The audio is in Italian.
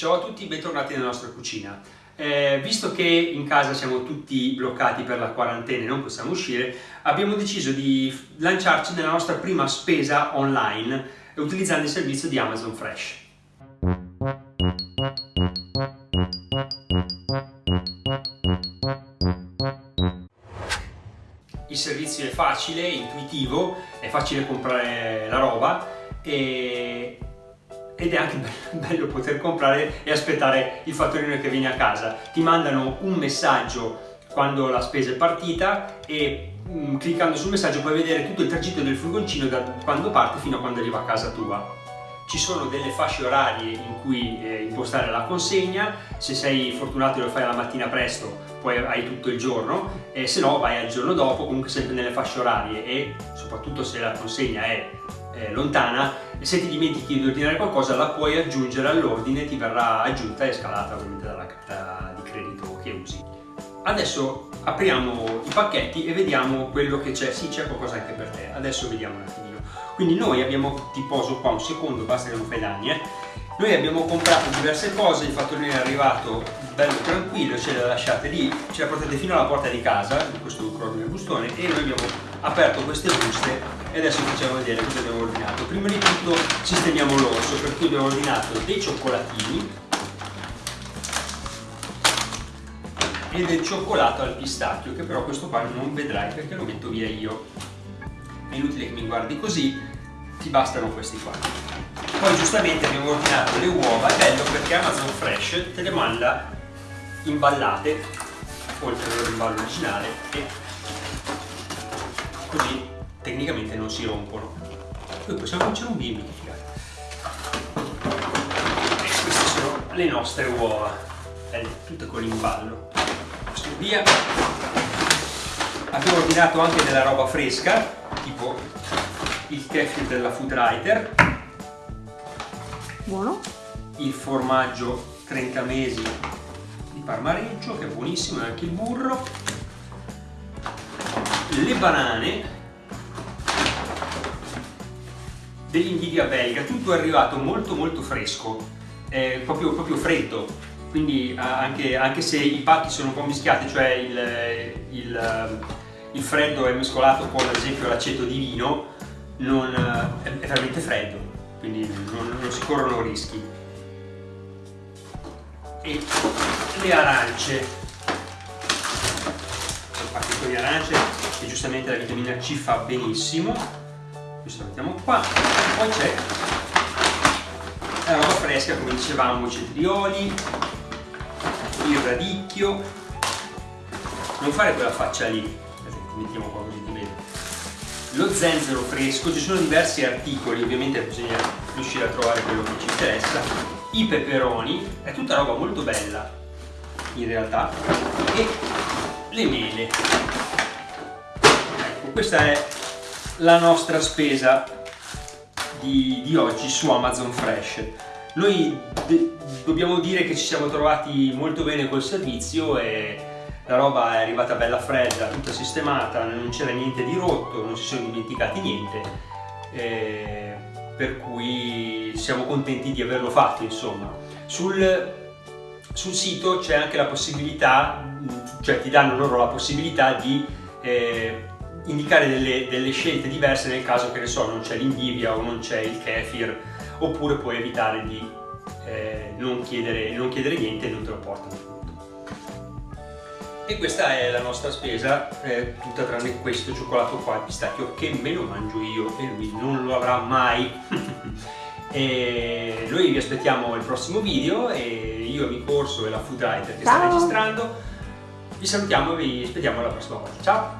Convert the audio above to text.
Ciao a tutti, bentornati nella nostra cucina. Eh, visto che in casa siamo tutti bloccati per la quarantena e non possiamo uscire, abbiamo deciso di lanciarci nella nostra prima spesa online utilizzando il servizio di Amazon Fresh. Il servizio è facile, intuitivo, è facile comprare la roba e ed è anche bello poter comprare e aspettare il fattorino che viene a casa. Ti mandano un messaggio quando la spesa è partita e mm, cliccando sul messaggio puoi vedere tutto il tragitto del furgoncino da quando parte fino a quando arriva a casa tua. Ci sono delle fasce orarie in cui eh, impostare la consegna, se sei fortunato e lo fai la mattina presto poi hai tutto il giorno, e se no vai al giorno dopo, comunque sempre nelle fasce orarie e soprattutto se la consegna è eh, lontana e se ti dimentichi di ordinare qualcosa la puoi aggiungere all'ordine, ti verrà aggiunta e scalata ovviamente dalla carta di credito che usi. Adesso apriamo i pacchetti e vediamo quello che c'è, sì c'è qualcosa anche per te, adesso vediamo un attimino. Quindi noi abbiamo, ti poso qua un secondo, basta che non fai danni, eh. Noi abbiamo comprato diverse cose, il fattorino è arrivato bello tranquillo, ce le lasciate lì, ce le portate fino alla porta di casa, questo crollo del bustone, e noi abbiamo aperto queste buste e adesso facciamo vedere cosa abbiamo ordinato. Prima di tutto sistemiamo l'orso, per cui abbiamo ordinato dei cioccolatini e del cioccolato al pistacchio, che però questo qua non vedrai perché lo metto via io. È inutile che mi guardi così, ti bastano questi qua. Poi giustamente abbiamo ordinato le uova, è bello perché Amazon Fresh te le manda imballate, oltre al loro imballo originale, e così tecnicamente non si rompono. Poi possiamo cuocere un bimbi, che figata. E queste sono le nostre uova, belle, tutte con l'imballo. Via. Abbiamo ordinato anche della roba fresca, tipo il kefir della Food Writer. Buono. Il formaggio 30 mesi di Parmareggio, che è buonissimo, e anche il burro. Le banane dell'invidia belga, tutto è arrivato molto molto fresco, eh, proprio, proprio, freddo, quindi anche, anche, se i pacchi sono un po' mischiati, cioè il, il, il freddo è mescolato con ad esempio l'aceto di vino, non, è, è, veramente freddo, quindi non, non si corrono rischi. E le arance, un pacchetto di arance che giustamente la vitamina C fa benissimo, questo lo mettiamo qua. Poi c'è la roba fresca come dicevamo i cetrioli il radicchio. Non fare quella faccia lì mettiamo qua così ti vedo lo zenzero fresco ci sono diversi articoli ovviamente bisogna riuscire a trovare quello che ci interessa i peperoni è tutta roba molto bella in realtà e le mele ecco questa è la nostra spesa di, di oggi su Amazon Fresh. Noi dobbiamo dire che ci siamo trovati molto bene col servizio e la roba è arrivata bella fredda, tutta sistemata, non c'era niente di rotto, non si sono dimenticati niente, eh, per cui siamo contenti di averlo fatto insomma. Sul, sul sito c'è anche la possibilità, cioè ti danno loro la possibilità di eh, indicare delle, delle, scelte diverse nel caso che ne so non c'è l'indivia o non c'è il kefir oppure puoi evitare di eh, non, chiedere, non, chiedere, niente e non te lo portano e questa è la nostra spesa eh, tutta tranne questo cioccolato qua il pistacchio che me lo mangio io e lui non lo avrà mai. E noi vi aspettiamo al prossimo video e io amico Orso e la Food Writer che Ciao. sta registrando. Vi salutiamo e vi aspettiamo alla prossima volta. Ciao